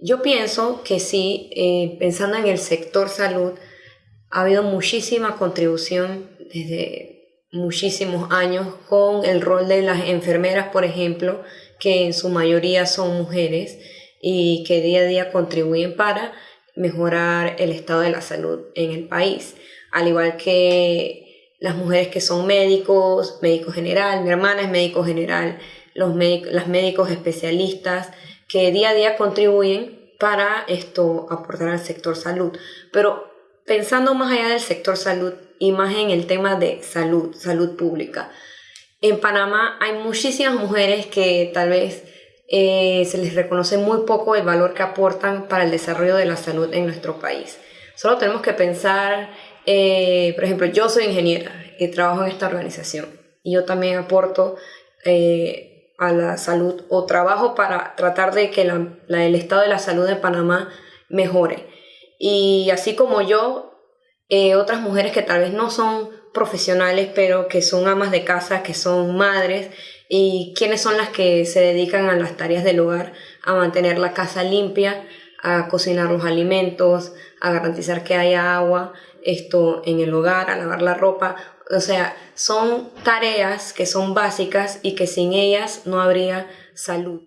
Yo pienso que sí, eh, pensando en el sector salud, ha habido muchísima contribución desde muchísimos años con el rol de las enfermeras, por ejemplo, que en su mayoría son mujeres y que día a día contribuyen para mejorar el estado de la salud en el país. Al igual que las mujeres que son médicos, médico general, mi hermana es médico general, los las médicos especialistas, que día a día contribuyen para esto aportar al sector salud. Pero pensando más allá del sector salud y más en el tema de salud, salud pública, en Panamá hay muchísimas mujeres que tal vez eh, se les reconoce muy poco el valor que aportan para el desarrollo de la salud en nuestro país. Solo tenemos que pensar, eh, por ejemplo, yo soy ingeniera y trabajo en esta organización y yo también aporto eh, a la salud o trabajo para tratar de que el estado de la salud de Panamá mejore. Y así como yo, eh, otras mujeres que tal vez no son profesionales, pero que son amas de casa, que son madres, y quienes son las que se dedican a las tareas del hogar, a mantener la casa limpia, a cocinar los alimentos, a garantizar que haya agua, esto en el hogar, a lavar la ropa. O sea, son tareas que son básicas y que sin ellas no habría salud.